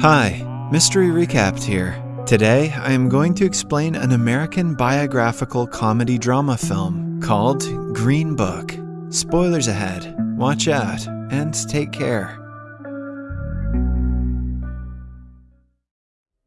Hi, Mystery Recapped here. Today, I am going to explain an American biographical comedy drama film called Green Book. Spoilers ahead. Watch out and take care.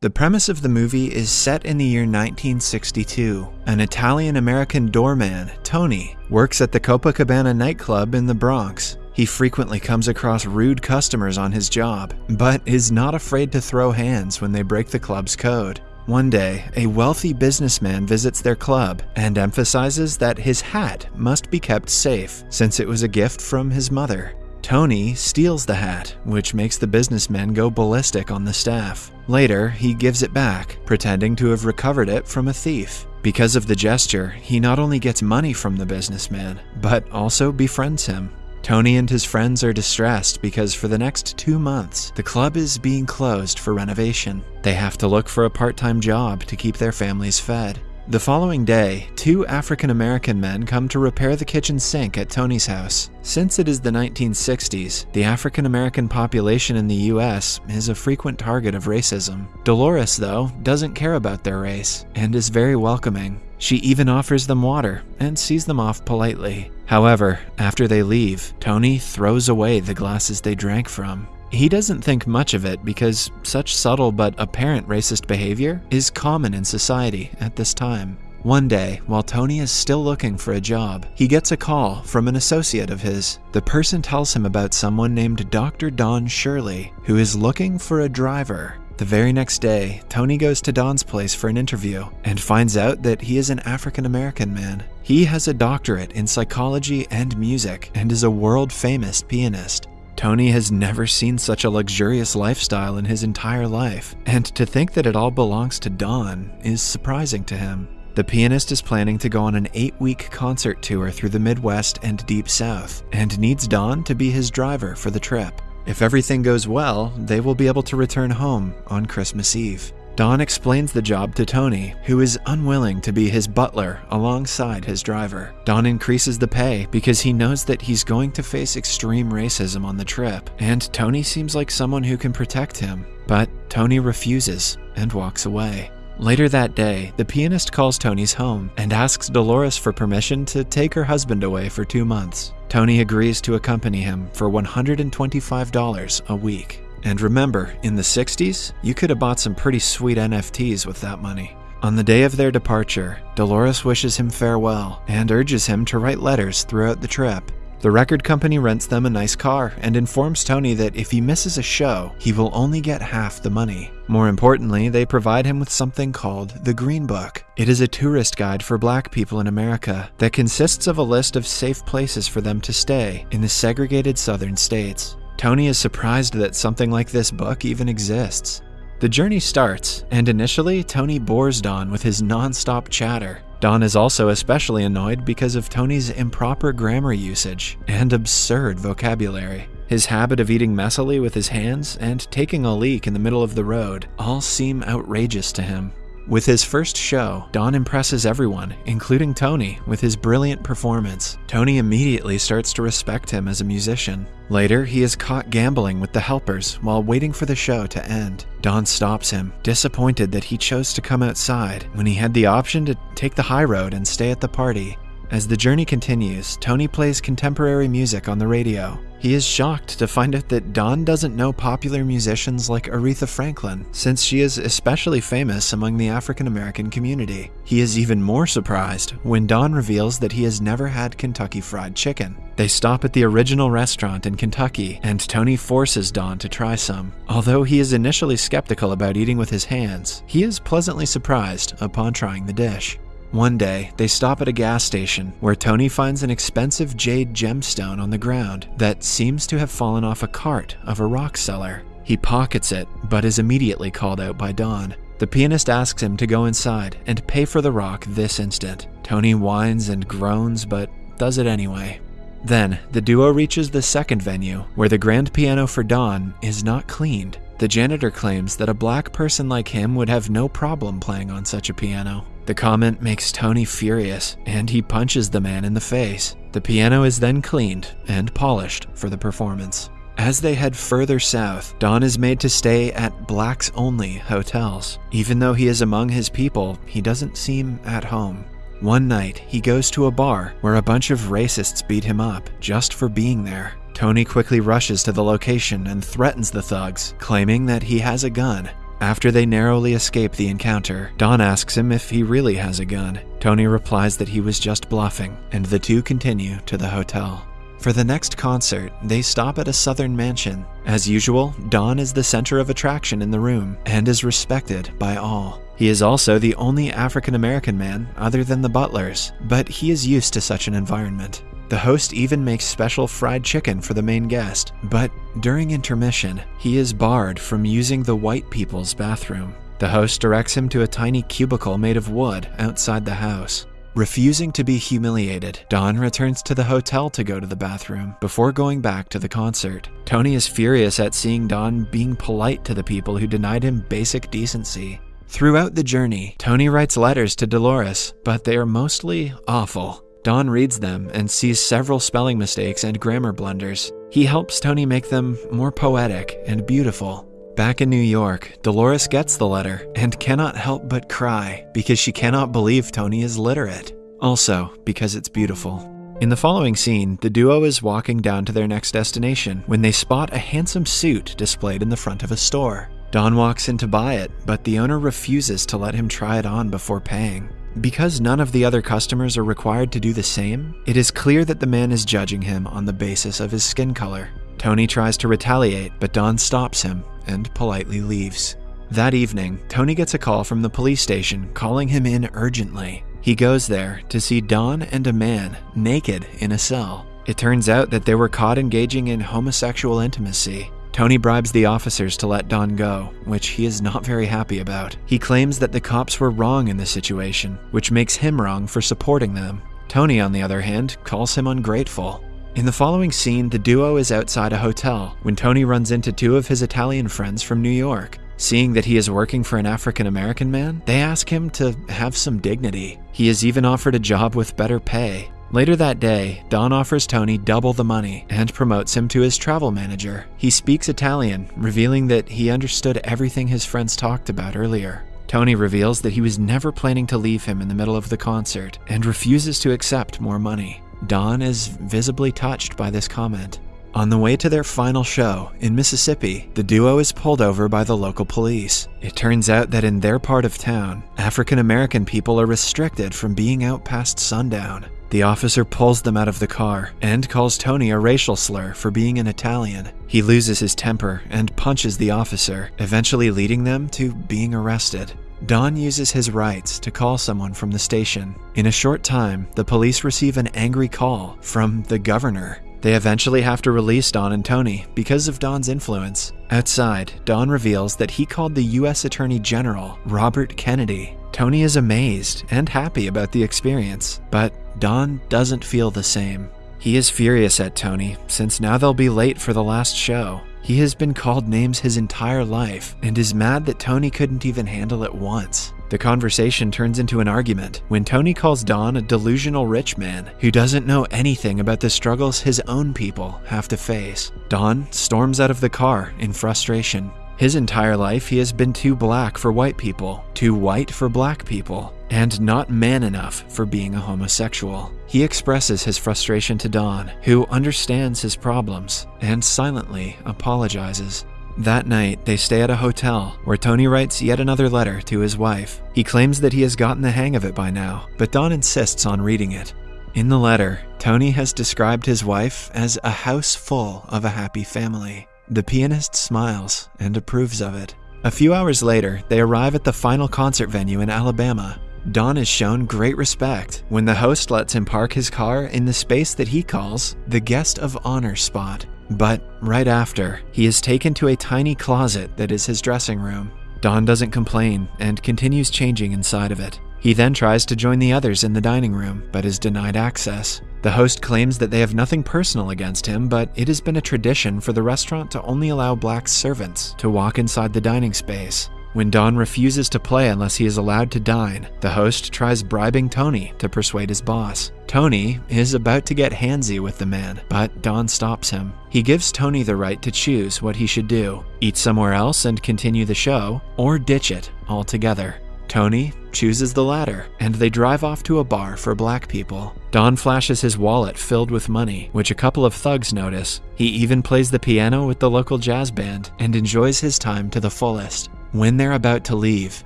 The premise of the movie is set in the year 1962. An Italian American doorman, Tony, works at the Copacabana nightclub in the Bronx. He frequently comes across rude customers on his job, but is not afraid to throw hands when they break the club's code. One day, a wealthy businessman visits their club and emphasizes that his hat must be kept safe since it was a gift from his mother. Tony steals the hat, which makes the businessman go ballistic on the staff. Later, he gives it back, pretending to have recovered it from a thief. Because of the gesture, he not only gets money from the businessman, but also befriends him. Tony and his friends are distressed because for the next two months, the club is being closed for renovation. They have to look for a part time job to keep their families fed. The following day, two African American men come to repair the kitchen sink at Tony's house. Since it is the 1960s, the African American population in the US is a frequent target of racism. Dolores, though, doesn't care about their race and is very welcoming. She even offers them water and sees them off politely. However, after they leave, Tony throws away the glasses they drank from. He doesn't think much of it because such subtle but apparent racist behavior is common in society at this time. One day, while Tony is still looking for a job, he gets a call from an associate of his. The person tells him about someone named Dr. Don Shirley, who is looking for a driver. The very next day, Tony goes to Don's place for an interview and finds out that he is an African American man. He has a doctorate in psychology and music and is a world famous pianist. Tony has never seen such a luxurious lifestyle in his entire life, and to think that it all belongs to Don is surprising to him. The pianist is planning to go on an eight week concert tour through the Midwest and Deep South, and needs Don to be his driver for the trip. If everything goes well, they will be able to return home on Christmas Eve. Don explains the job to Tony, who is unwilling to be his butler alongside his driver. Don increases the pay because he knows that he's going to face extreme racism on the trip, and Tony seems like someone who can protect him. But Tony refuses and walks away. Later that day, the pianist calls Tony's home and asks Dolores for permission to take her husband away for two months. Tony agrees to accompany him for $125 a week. And remember, in the 60s, you could have bought some pretty sweet NFTs with that money. On the day of their departure, Dolores wishes him farewell and urges him to write letters throughout the trip. The record company rents them a nice car and informs Tony that if he misses a show, he will only get half the money. More importantly, they provide him with something called the Green Book. It is a tourist guide for black people in America that consists of a list of safe places for them to stay in the segregated southern states. Tony is surprised that something like this book even exists. The journey starts, and initially, Tony bores Don with his non-stop chatter. Don is also especially annoyed because of Tony's improper grammar usage and absurd vocabulary. His habit of eating messily with his hands and taking a leak in the middle of the road all seem outrageous to him. With his first show, Don impresses everyone, including Tony, with his brilliant performance. Tony immediately starts to respect him as a musician. Later, he is caught gambling with the helpers while waiting for the show to end. Don stops him, disappointed that he chose to come outside when he had the option to take the high road and stay at the party. As the journey continues, Tony plays contemporary music on the radio. He is shocked to find out that Don doesn't know popular musicians like Aretha Franklin, since she is especially famous among the African American community. He is even more surprised when Don reveals that he has never had Kentucky Fried Chicken. They stop at the original restaurant in Kentucky, and Tony forces Don to try some. Although he is initially skeptical about eating with his hands, he is pleasantly surprised upon trying the dish. One day, they stop at a gas station where Tony finds an expensive jade gemstone on the ground that seems to have fallen off a cart of a rock seller. He pockets it, but is immediately called out by Don. The pianist asks him to go inside and pay for the rock this instant. Tony whines and groans, but does it anyway. Then, the duo reaches the second venue, where the grand piano for Don is not cleaned. The janitor claims that a black person like him would have no problem playing on such a piano. The comment makes Tony furious, and he punches the man in the face. The piano is then cleaned and polished for the performance. As they head further south, Don is made to stay at blacks only hotels. Even though he is among his people, he doesn't seem at home. One night, he goes to a bar where a bunch of racists beat him up just for being there. Tony quickly rushes to the location and threatens the thugs, claiming that he has a gun. After they narrowly escape the encounter, Don asks him if he really has a gun. Tony replies that he was just bluffing, and the two continue to the hotel. For the next concert, they stop at a southern mansion. As usual, Don is the center of attraction in the room and is respected by all. He is also the only African American man other than the butlers, but he is used to such an environment. The host even makes special fried chicken for the main guest, but during intermission, he is barred from using the white people's bathroom. The host directs him to a tiny cubicle made of wood outside the house. Refusing to be humiliated, Don returns to the hotel to go to the bathroom before going back to the concert. Tony is furious at seeing Don being polite to the people who denied him basic decency. Throughout the journey, Tony writes letters to Dolores, but they are mostly awful. Don reads them and sees several spelling mistakes and grammar blunders. He helps Tony make them more poetic and beautiful. Back in New York, Dolores gets the letter and cannot help but cry because she cannot believe Tony is literate. Also, because it's beautiful. In the following scene, the duo is walking down to their next destination when they spot a handsome suit displayed in the front of a store. Don walks in to buy it, but the owner refuses to let him try it on before paying. Because none of the other customers are required to do the same, it is clear that the man is judging him on the basis of his skin color. Tony tries to retaliate, but Don stops him and politely leaves. That evening, Tony gets a call from the police station calling him in urgently. He goes there to see Don and a man naked in a cell. It turns out that they were caught engaging in homosexual intimacy. Tony bribes the officers to let Don go, which he is not very happy about. He claims that the cops were wrong in the situation, which makes him wrong for supporting them. Tony, on the other hand, calls him ungrateful. In the following scene, the duo is outside a hotel when Tony runs into two of his Italian friends from New York. Seeing that he is working for an African American man, they ask him to have some dignity. He is even offered a job with better pay, Later that day, Don offers Tony double the money and promotes him to his travel manager. He speaks Italian, revealing that he understood everything his friends talked about earlier. Tony reveals that he was never planning to leave him in the middle of the concert and refuses to accept more money. Don is visibly touched by this comment. On the way to their final show in Mississippi, the duo is pulled over by the local police. It turns out that in their part of town, African American people are restricted from being out past sundown. The officer pulls them out of the car and calls Tony a racial slur for being an Italian. He loses his temper and punches the officer, eventually leading them to being arrested. Don uses his rights to call someone from the station. In a short time, the police receive an angry call from the governor. They eventually have to release Don and Tony because of Don's influence. Outside, Don reveals that he called the U.S. Attorney General, Robert Kennedy. Tony is amazed and happy about the experience, but Don doesn't feel the same. He is furious at Tony, since now they'll be late for the last show. He has been called names his entire life and is mad that Tony couldn't even handle it once. The conversation turns into an argument when Tony calls Don a delusional rich man who doesn't know anything about the struggles his own people have to face. Don storms out of the car in frustration. His entire life, he has been too black for white people, too white for black people, and not man enough for being a homosexual. He expresses his frustration to Don, who understands his problems and silently apologizes. That night, they stay at a hotel where Tony writes yet another letter to his wife. He claims that he has gotten the hang of it by now, but Don insists on reading it. In the letter, Tony has described his wife as a house full of a happy family. The pianist smiles and approves of it. A few hours later, they arrive at the final concert venue in Alabama. Don is shown great respect when the host lets him park his car in the space that he calls the guest of honor spot. But right after, he is taken to a tiny closet that is his dressing room. Don doesn't complain and continues changing inside of it. He then tries to join the others in the dining room, but is denied access. The host claims that they have nothing personal against him, but it has been a tradition for the restaurant to only allow black servants to walk inside the dining space. When Don refuses to play unless he is allowed to dine, the host tries bribing Tony to persuade his boss. Tony is about to get handsy with the man, but Don stops him. He gives Tony the right to choose what he should do eat somewhere else and continue the show, or ditch it altogether. Tony chooses the latter, and they drive off to a bar for black people. Don flashes his wallet filled with money, which a couple of thugs notice. He even plays the piano with the local jazz band and enjoys his time to the fullest. When they're about to leave,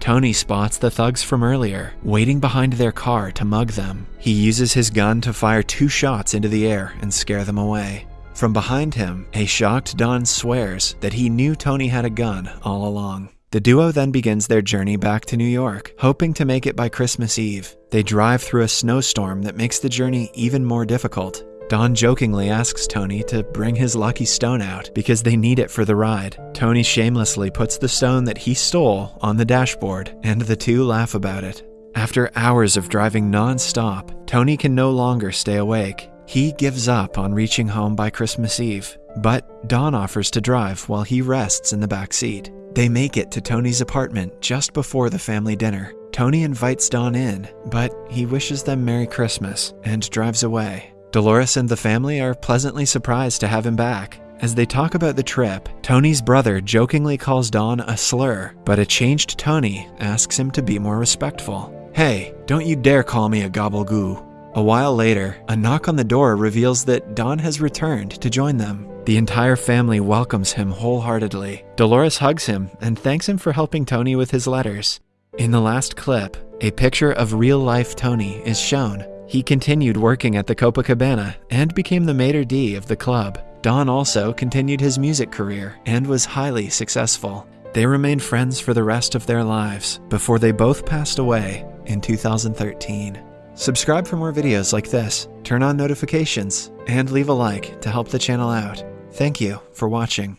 Tony spots the thugs from earlier, waiting behind their car to mug them. He uses his gun to fire two shots into the air and scare them away. From behind him, a shocked Don swears that he knew Tony had a gun all along. The duo then begins their journey back to New York, hoping to make it by Christmas Eve. They drive through a snowstorm that makes the journey even more difficult. Don jokingly asks Tony to bring his lucky stone out because they need it for the ride. Tony shamelessly puts the stone that he stole on the dashboard, and the two laugh about it. After hours of driving non stop, Tony can no longer stay awake. He gives up on reaching home by Christmas Eve, but Don offers to drive while he rests in the back seat. They make it to Tony's apartment just before the family dinner. Tony invites Don in, but he wishes them Merry Christmas and drives away. Dolores and the family are pleasantly surprised to have him back. As they talk about the trip, Tony's brother jokingly calls Don a slur, but a changed Tony asks him to be more respectful. Hey, don't you dare call me a gobble-goo. A while later, a knock on the door reveals that Don has returned to join them. The entire family welcomes him wholeheartedly. Dolores hugs him and thanks him for helping Tony with his letters. In the last clip, a picture of real life Tony is shown. He continued working at the Copacabana and became the maitre d' of the club. Don also continued his music career and was highly successful. They remained friends for the rest of their lives before they both passed away in 2013. Subscribe for more videos like this, turn on notifications, and leave a like to help the channel out. Thank you for watching.